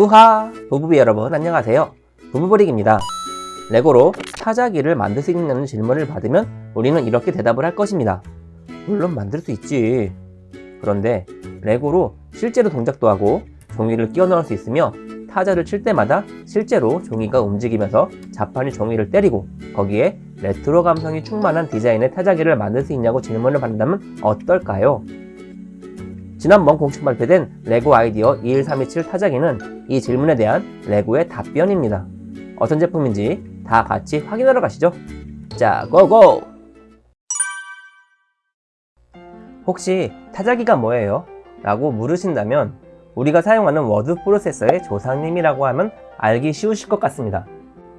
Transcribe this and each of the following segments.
후하! 부부비 여러분 안녕하세요. 부부버릭입니다. 레고로 타자기를 만들 수 있냐는 질문을 받으면 우리는 이렇게 대답을 할 것입니다. 물론 만들 수 있지. 그런데 레고로 실제로 동작도 하고 종이를 끼워 넣을 수 있으며 타자를 칠 때마다 실제로 종이가 움직이면서 자판이 종이를 때리고 거기에 레트로 감성이 충만한 디자인의 타자기를 만들 수 있냐고 질문을 받는다면 어떨까요? 지난번 공식 발표된 레고 아이디어 21327 타자기는 이 질문에 대한 레고의 답변입니다. 어떤 제품인지 다 같이 확인하러 가시죠. 자, go go! 혹시 타자기가 뭐예요? 라고 물으신다면 우리가 사용하는 워드 프로세서의 조상님이라고 하면 알기 쉬우실 것 같습니다.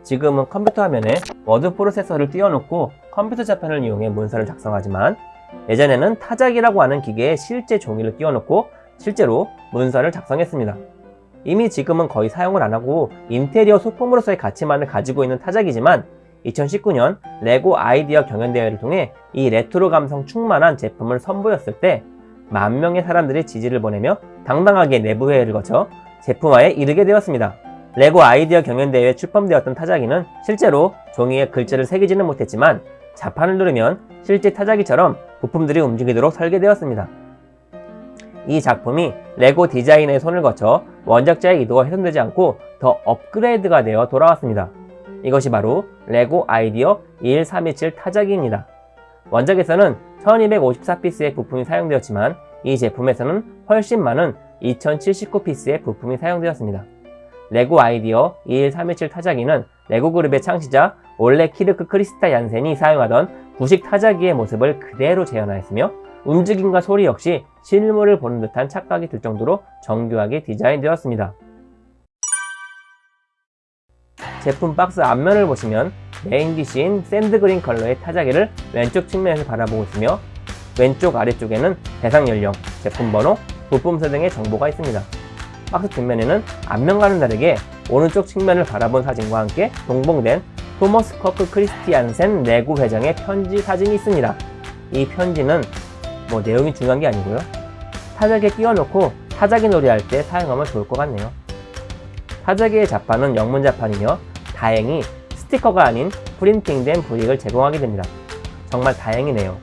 지금은 컴퓨터 화면에 워드 프로세서를 띄워놓고 컴퓨터 자판을 이용해 문서를 작성하지만 예전에는 타자기라고 하는 기계에 실제 종이를 띄워놓고 실제로 문서를 작성했습니다. 이미 지금은 거의 사용을 안하고 인테리어 소품으로서의 가치만을 가지고 있는 타자기지만 2019년 레고 아이디어 경연대회를 통해 이 레트로 감성 충만한 제품을 선보였을 때 만 명의 사람들이 지지를 보내며 당당하게 내부회의를 거쳐 제품화에 이르게 되었습니다. 레고 아이디어 경연대회에 출품되었던 타자기는 실제로 종이에 글자를 새기지는 못했지만 자판을 누르면 실제 타자기처럼 부품들이 움직이도록 설계되었습니다. 이 작품이 레고 디자이너의 손을 거쳐 원작자의 의도가 훼손되지 않고 더 업그레이드가 되어 돌아왔습니다. 이것이 바로 레고 아이디어 21327 타자기입니다. 원작에서는 1254piece의 부품이 사용되었지만 이 제품에서는 훨씬 많은 2079piece의 부품이 사용되었습니다. 레고 아이디어 21327 타자기는 레고 그룹의 창시자 올레 키르크 크리스티얀센이 사용하던 구식 타자기의 모습을 그대로 재현하였으며 움직임과 소리 역시 실물을 보는 듯한 착각이 들 정도로 정교하게 디자인되었습니다. 제품 박스 앞면을 보시면 메인 디시인 sand green 컬러의 타자기를 왼쪽 측면에서 바라보고 있으며 왼쪽 아래쪽에는 대상 연령, 제품 번호, 부품수 등의 정보가 있습니다. 박스 뒷면에는 앞면과는 다르게 오른쪽 측면을 바라본 사진과 함께 동봉된 토머스 커크 크리스티안센 레고 회장의 편지 사진이 있습니다. 이 편지는 뭐 내용이 중요한 게 아니고요. 타자기에 끼워놓고 타자기 놀이할 때 사용하면 좋을 것 같네요. 타자기의 자판은 영문 자판이며 다행히 스티커가 아닌 printing된 brick을 제공하게 됩니다. 정말 다행이네요.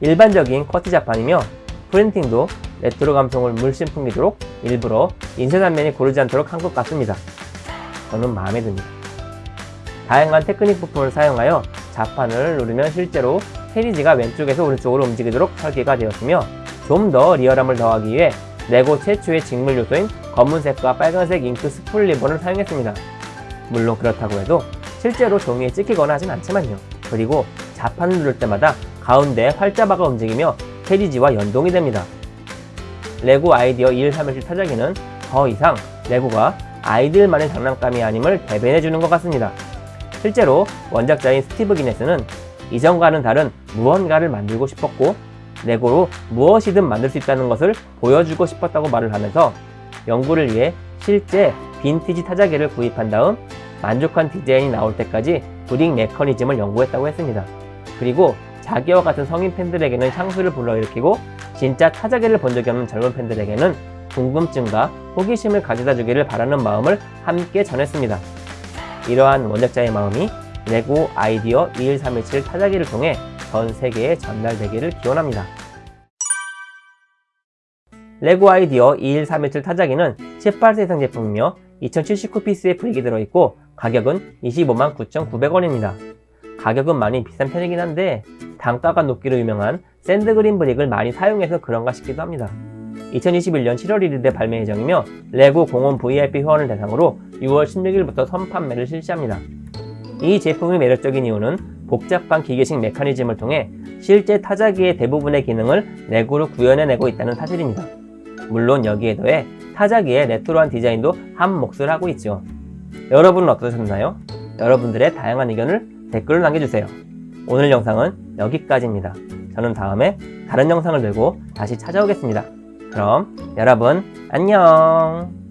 일반적인 QWERTY 자판이며 printing도 레트로 감성을 물씬 풍기도록 일부러 인쇄 단면이 고르지 않도록 한 것 같습니다. 저는 마음에 듭니다. 다양한 테크닉 부품을 사용하여 자판을 누르면 실제로 캐리지가 왼쪽에서 오른쪽으로 움직이도록 설계가 되었으며 좀 더 real함을 더하기 위해 레고 최초의 직물 요소인 검은색과 빨간색 잉크 spool 리본을 사용했습니다. 물론 그렇다고 해도 실제로 종이에 찍히거나 하진 않지만요. 그리고 자판을 누를 때마다 가운데 활자바가 움직이며 캐리지와 연동이 됩니다. 레고 아이디어 21317 타자기는 더 이상 레고가 아이들만의 장난감이 아님을 대변해주는 것 같습니다. 실제로 원작자인 스티브 기네스는 이전과는 다른 무언가를 만들고 싶었고 레고로 무엇이든 만들 수 있다는 것을 보여주고 싶었다고 말을 하면서 연구를 위해 실제 빈티지 타자기를 구입한 다음 만족한 디자인이 나올 때까지 brick 메커니즘을 연구했다고 했습니다. 그리고 자기와 같은 성인 팬들에게는 향수를 불러일으키고 진짜 타자기를 본 적이 없는 젊은 팬들에게는 궁금증과 호기심을 가져다 주기를 바라는 마음을 함께 전했습니다. 이러한 원작자의 마음이 레고 아이디어 21317 타자기를 통해 전 세계에 전달되기를 기원합니다. 레고 아이디어 21317 타자기는 18세 이상 제품이며 2079piece의 brick이 들어있고 가격은 25만 9,900원입니다. 가격은 많이 비싼 편이긴 한데 단가가 높기로 유명한 sand green brick을 많이 사용해서 그런가 싶기도 합니다. 2021년 7월 1일에 발매 예정이며 레고 공홈 VIP 회원을 대상으로 6월 16일부터 선판매를 실시합니다. 이 제품이 매력적인 이유는 복잡한 기계식 메커니즘을 통해 실제 타자기의 대부분의 기능을 레고로 구현해내고 있다는 사실입니다. 물론 여기에 더해 타자기의 레트로한 디자인도 한 몫을 하고 있죠. 여러분은 어떠셨나요? 여러분들의 다양한 의견을 댓글로 남겨주세요. 오늘 영상은 여기까지입니다. 저는 다음에 다른 영상을 들고 다시 찾아오겠습니다. 그럼 여러분 안녕